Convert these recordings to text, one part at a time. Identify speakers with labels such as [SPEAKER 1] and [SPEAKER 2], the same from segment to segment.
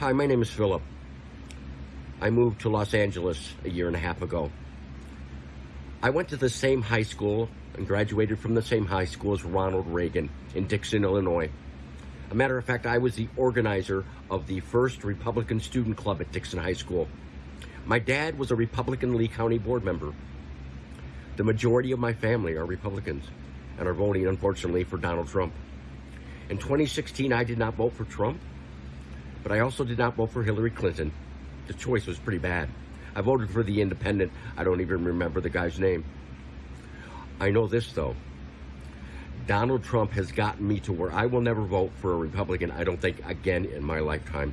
[SPEAKER 1] Hi, my name is Philip. I moved to Los Angeles a year and a half ago. I went to the same high school and graduated from the same high school as Ronald Reagan in Dixon, Illinois. A matter of fact, I was the organizer of the first Republican Student Club at Dixon High School. My dad was a Republican Lee County board member. The majority of my family are Republicans and are voting, unfortunately, for Donald Trump. In 2016, I did not vote for Trump, but I also did not vote for Hillary Clinton. The choice was pretty bad. I voted for the independent. I don't even remember the guy's name. I know this, though. Donald Trump has gotten me to where I will never vote for a Republican, I don't think, again in my lifetime.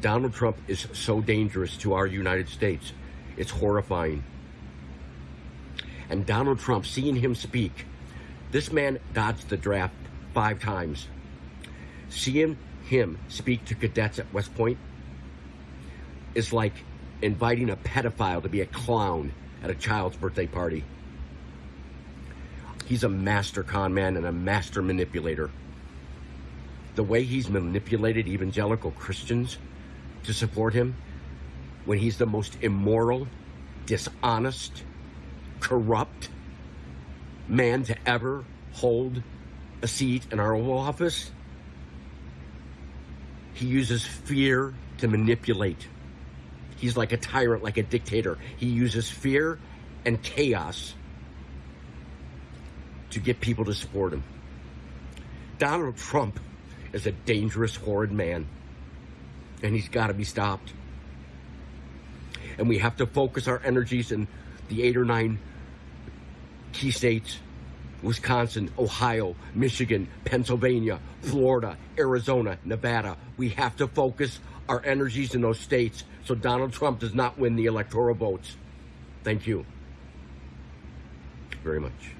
[SPEAKER 1] Donald Trump is so dangerous to our United States. It's horrifying. And Donald Trump, seeing him speak, this man dodged the draft five times. Seeing him speak to cadets at West Point is like inviting a pedophile to be a clown at a child's birthday party. He's a master con man and a master manipulator. The way he's manipulated evangelical Christians to support him when he's the most immoral, dishonest, corrupt man to ever hold a seat in our Oval Office. He uses fear to manipulate. He's like a tyrant, like a dictator. He uses fear and chaos to get people to support him. Donald Trump is a dangerous, horrid man, and he's got to be stopped. And we have to focus our energies in the eight or nine key states Wisconsin, Ohio, Michigan, Pennsylvania, Florida, Arizona, Nevada. We have to focus our energies in those states so Donald Trump does not win the electoral votes. Thank you very much.